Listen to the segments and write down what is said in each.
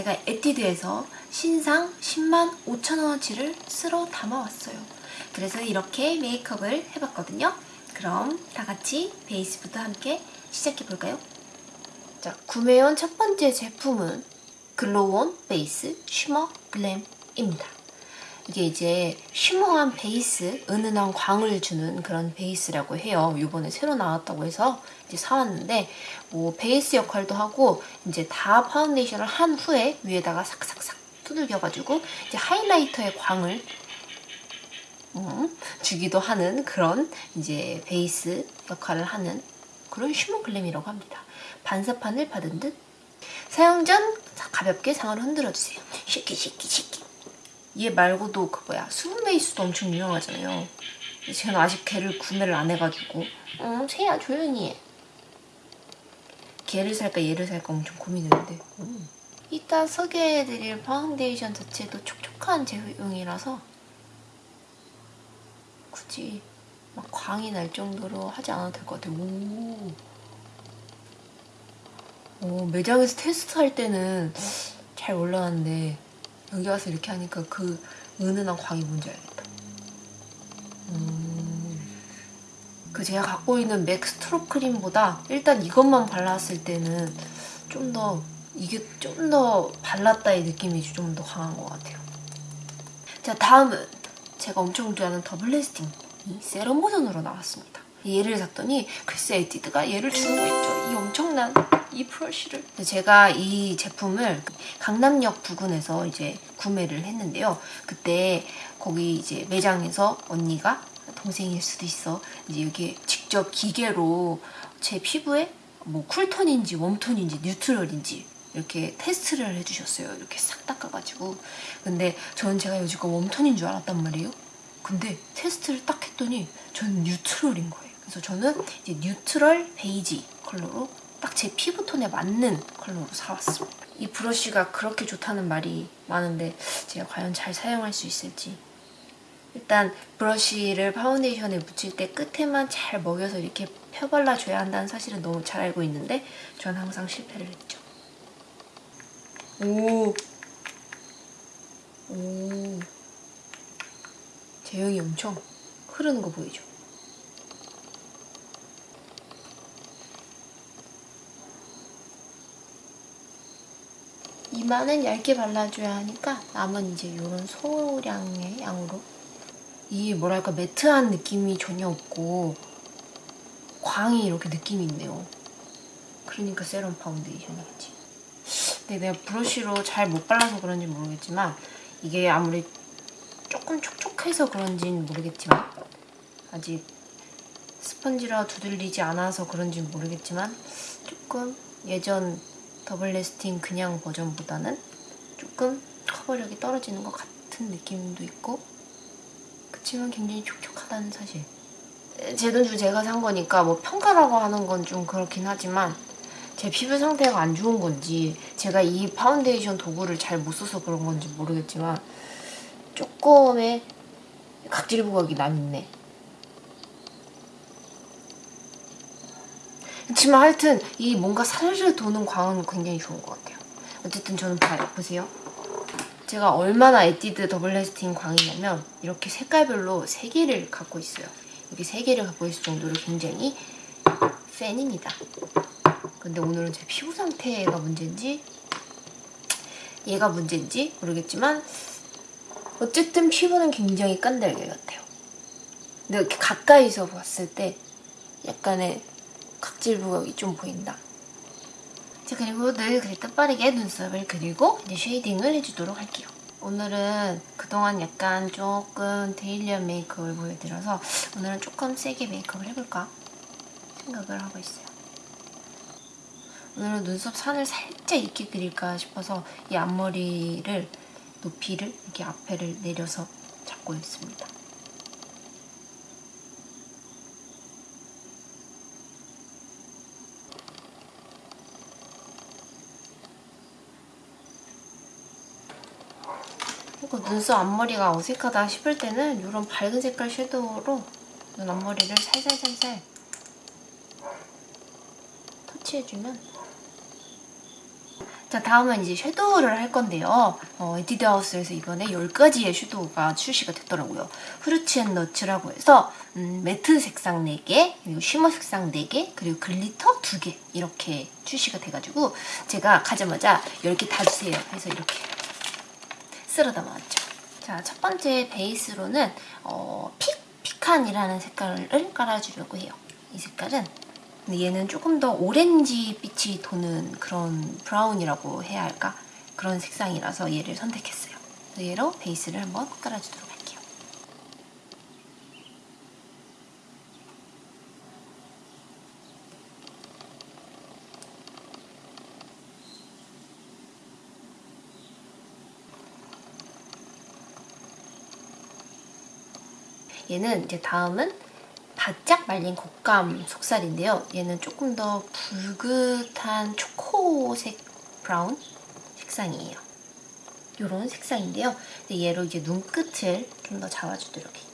제가 에뛰드에서 신상 10만 5천원어치를 쓸어 담아왔어요. 그래서 이렇게 메이크업을 해봤거든요. 그럼 다 같이 베이스부터 함께 시작해볼까요? 자, 구매한 첫 번째 제품은 Glow On Base Shimmer Glam입니다. 이게 이제 shimmer한 베이스, 은은한 광을 주는 그런 베이스라고 해요. 이번에 새로 나왔다고 해서 이제 사왔는데 뭐 베이스 역할도 하고 이제 다 파운데이션을 한 후에 위에다가 삭삭삭 두들겨가지고 이제 하이라이터의 광을 음, 주기도 하는 그런 이제 베이스 역할을 하는 그런 Shimmer Glam이라고 합니다. 반사판을 받은 듯 사용 전 가볍게 상을 흔들어주세요. shake it shake it shake it 얘 말고도 그 뭐야 수분 베이스도 엄청 유명하잖아요. 제가 아직 걔를 구매를 안 해가지고 어 세야 조용히 해. 걔를 살까 얘를 살까 엄청 고민했는데 음. 이따 소개해드릴 파운데이션 자체도 촉촉한 제형이라서 굳이 막 광이 날 정도로 하지 않아도 될 것 같아요. 오. 오, 매장에서 테스트할 때는 잘 몰랐는데 여기 와서 이렇게 하니까 그 은은한 광이 뭔지 알겠다. 음. 그 제가 갖고 있는 맥 strobe cream보다 일단 이것만 발랐을 때는 좀 더 이게 좀 더 발랐다의 느낌이 좀 더 강한 것 같아요. 자 다음은 제가 엄청 좋아하는 Double Lasting 이 세럼 버전으로 나왔습니다. 얘를 샀더니 글쎄 에뛰드가 얘를 거 있죠. 이 엄청난 이 브러쉬를 제가 이 제품을 강남역 부근에서 이제 구매를 했는데요. 그때 거기 이제 매장에서 언니가 동생일 수도 있어 이제 여기 직접 기계로 제 피부에 뭐 쿨톤인지 웜톤인지 뉴트럴인지 이렇게 테스트를 해주셨어요. 이렇게 싹 닦아가지고 근데 저는 제가 여지껏 warm tone인 줄 알았단 말이에요. 근데 테스트를 딱 했더니 저는 neutral인 거예요. 그래서 저는 이제 neutral 베이지 컬러로 딱 제 피부톤에 맞는 컬러로 사왔습니다. 이 브러쉬가 그렇게 좋다는 말이 많은데 제가 과연 잘 사용할 수 있을지 일단 브러쉬를 파운데이션에 묻힐 때 끝에만 잘 먹여서 이렇게 펴발라줘야 한다는 사실은 너무 잘 알고 있는데 전 항상 실패를 했죠. 오, 오, 제형이 엄청 흐르는 거 보이죠? 이마는 얇게 발라줘야 하니까 남은 이제 이런 소량의 양으로 이 뭐랄까 매트한 느낌이 전혀 없고 광이 이렇게 느낌이 있네요. 그러니까 세럼 파운데이션이겠지. 근데 내가 브러쉬로 잘 못 발라서 그런지 모르겠지만 이게 아무리 조금 촉촉해서 그런지는 모르겠지만 아직 스펀지라 두들기지 않아서 그런지 모르겠지만 조금 예전 더블 래스팅 그냥 버전보다는 조금 커버력이 떨어지는 것 같은 느낌도 있고 그치만 굉장히 촉촉하다는 사실. 제 돈 주고 제가 산 거니까 뭐 평가라고 하는 건 좀 그렇긴 하지만 제 피부 상태가 안 좋은 건지 제가 이 파운데이션 도구를 잘 못 써서 그런 건지 모르겠지만 조금의 각질 부각이 남있네 그렇지만 하여튼 이 뭔가 살살 도는 광은 굉장히 좋은 것 같아요. 어쨌든 저는 봐요. 보세요. 제가 얼마나 에뛰드 더블 래스팅 광이냐면 이렇게 색깔별로 3개를 갖고 있어요. 이렇게 3개를 갖고 있을 정도로 굉장히 팬입니다. 근데 오늘은 제 피부 상태가 문제인지 얘가 문제인지 모르겠지만 어쨌든 피부는 굉장히 깐달걀 같아요. 근데 이렇게 가까이서 봤을 때 약간의 각질 부각이 좀 보인다. 자 그리고 늘 그랬던 빠르게 눈썹을 그리고 이제 쉐이딩을 해주도록 할게요. 오늘은 그동안 약간 조금 데일리한 메이크업을 보여드려서 오늘은 조금 세게 메이크업을 해볼까 생각을 하고 있어요. 오늘은 눈썹 산을 살짝 있게 그릴까 싶어서 이 앞머리를 높이를 이렇게 앞에를 내려서 잡고 있습니다. 그리고 눈썹 앞머리가 어색하다 싶을 때는 이런 밝은 색깔 섀도우로 눈 앞머리를 살살살살 터치해주면 자 다음은 이제 섀도우를 할 건데요. 어, 에뛰드하우스에서 이번에 10가지의 섀도우가 출시가 됐더라고요. 후르츠 앤 너츠라고 해서 음, 매트 색상 4개, 그리고 shimmer 색상 4개, 그리고 glitter 2개 이렇게 출시가 돼가지고 제가 가자마자 10개 다 주세요 해서 이렇게 쓸어 담아왔죠. 자, 첫 번째 베이스로는 어, 픽, 피칸이라는 색깔을 깔아주려고 해요. 이 색깔은 근데 얘는 조금 더 오렌지 빛이 도는 그런 브라운이라고 해야 할까? 그런 색상이라서 얘를 선택했어요. 그래서 얘로 베이스를 한번 깔아주도록 할게요. 얘는 이제 다음은 바짝 말린 곶감 속살인데요. 얘는 조금 더 붉은한 초코색 브라운 색상이에요. 이런 색상인데요. 얘로 이제 눈끝을 좀 더 잡아주도록 해요.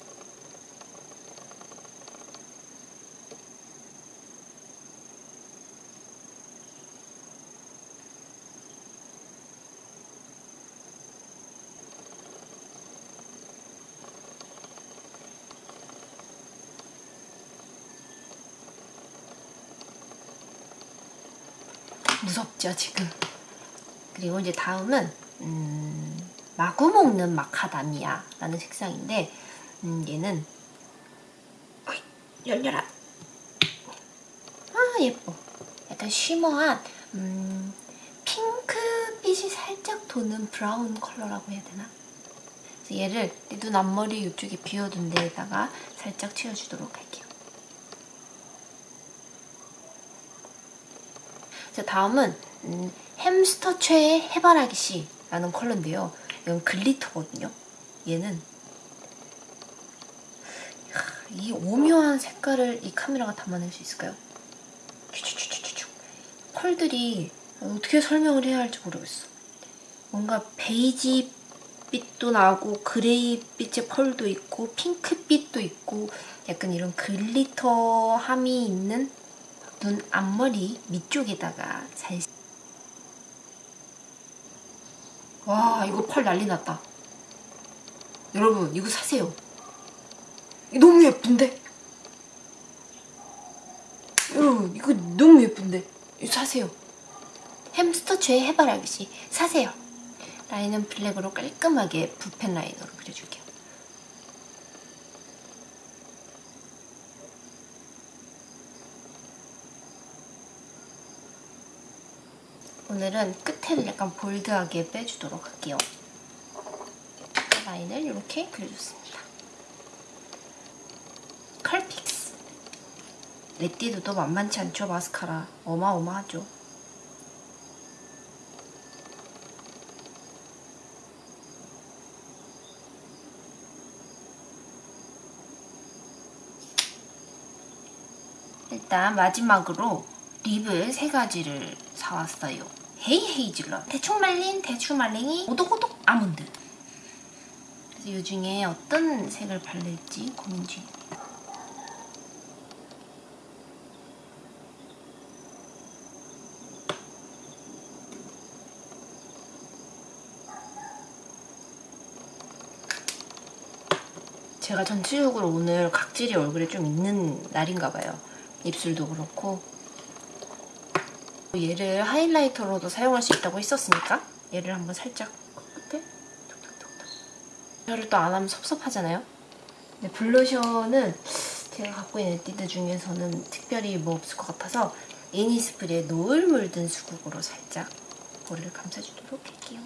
무섭죠 지금. 그리고 이제 다음은 음, 마구 먹는 마카다미아 라는 색상인데 음, 얘는 열려라. 아 예뻐. 약간 쉬머한 음, 핑크빛이 살짝 도는 브라운 컬러라고 해야 되나? 얘를 눈 앞머리 이쪽에 비워둔 데에다가 살짝 채워주도록 할게요 자 다음은 음, 햄스터 최애의 해바라기 씨라는 컬러인데요. 이건 glitter거든요. 얘는 이 오묘한 색깔을 이 카메라가 담아낼 수 있을까요? 컬러를 어떻게 설명을 해야 할지 모르겠어. 뭔가 베이지 빛도 나고 그레이 빛의 펄도 있고 핑크빛도 있고 약간 이런 glitter함이 있는 눈 앞머리 밑쪽에다가 잘 와, 이거 펄 난리 났다. 여러분, 이거 사세요. 이거 너무 예쁜데? 여러분, 이거 너무 예쁜데? 이거 사세요. 햄스터 죄 해바라기씨 사세요. 라인은 블랙으로 깔끔하게 붓펜 라이너로 그려줄게요. 오늘은 끝에를 약간 bold하게 빼주도록 할게요. 라인을 이렇게 그려줬습니다. 컬픽스 에뛰드도 만만치 않죠, 마스카라. 어마어마하죠. 일단 마지막으로 립을 세 가지를 사왔어요. 헤이 헤이즐넛, 대충 말린 대추 말랭이, 오독오독 아몬드. 그래서 이 중에 어떤 색을 바를지 고민 중입니다. 제가 전체적으로 오늘 각질이 얼굴에 좀 있는 날인가 봐요. 입술도 그렇고 얘를 하이라이터로도 사용할 수 있다고 했었으니까? 얘를 한번 살짝. 끝에 톡톡톡톡. 혀를 또 안 하면 섭섭하잖아요? 근데 블러셔는 제가 갖고 있는 띠드 중에서는 특별히 뭐 없을 것 같아서 이니스프리의 노을 물든 수국으로 살짝 머리를 감싸주도록 할게요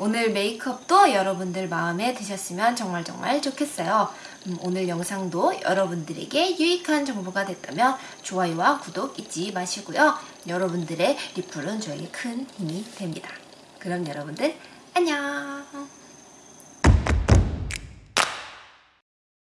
오늘 메이크업도 여러분들 마음에 드셨으면 정말 정말 좋겠어요. 음, 오늘 영상도 여러분들에게 유익한 정보가 됐다면 좋아요와 구독 잊지 마시고요. 여러분들의 리플은 저에게 큰 힘이 됩니다. 그럼 여러분들 안녕!